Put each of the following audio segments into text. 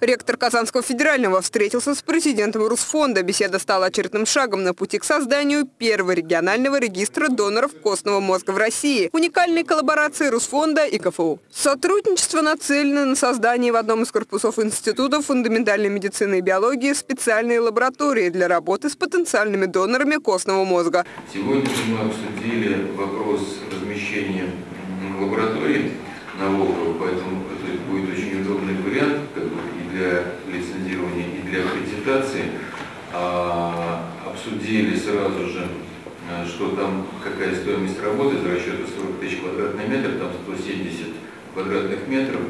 Ректор Казанского федерального встретился с президентом Русфонда. Беседа стала очередным шагом на пути к созданию первого регионального регистра доноров костного мозга в России. Уникальной коллаборации Русфонда и КФУ. Сотрудничество нацелено на создание в одном из корпусов Института фундаментальной медицины и биологии специальной лаборатории для работы с потенциальными донорами костного мозга. Сегодня мы обсудили вопрос размещения лаборатории на Волково, поэтому это будет очень удобный вариант как бы, и для лицензирования, и аккредитации. А, обсудили сразу же, а, что там какая стоимость работы за расчета 40 тысяч квадратных метров, там 170 квадратных метров.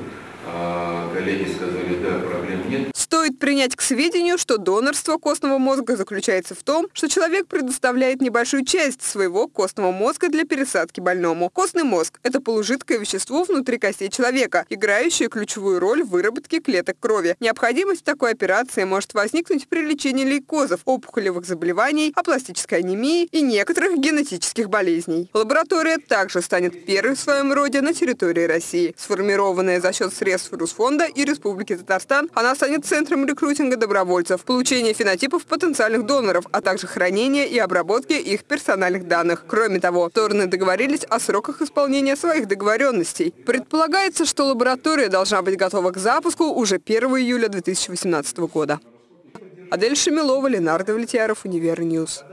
Коллеги сказали, да, проблем нет. Стоит принять к сведению, что донорство костного мозга заключается в том, что человек предоставляет небольшую часть своего костного мозга для пересадки больному. Костный мозг – это полужидкое вещество внутри костей человека, играющее ключевую роль в выработке клеток крови. Необходимость такой операции может возникнуть при лечении лейкозов, опухолевых заболеваний, апластической анемии и некоторых генетических болезней. Лаборатория также станет первой в своем роде на территории России. Сформированная за счет средств Русфонда и Республики Татарстан, она станет центром центром рекрутинга добровольцев, получения фенотипов потенциальных доноров, а также хранения и обработки их персональных данных. Кроме того, стороны договорились о сроках исполнения своих договоренностей. Предполагается, что лаборатория должна быть готова к запуску уже 1 июля 2018 года. Адель Шамилова, Ленардо Влетьяров, Универньюз.